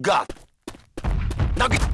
God! Now get...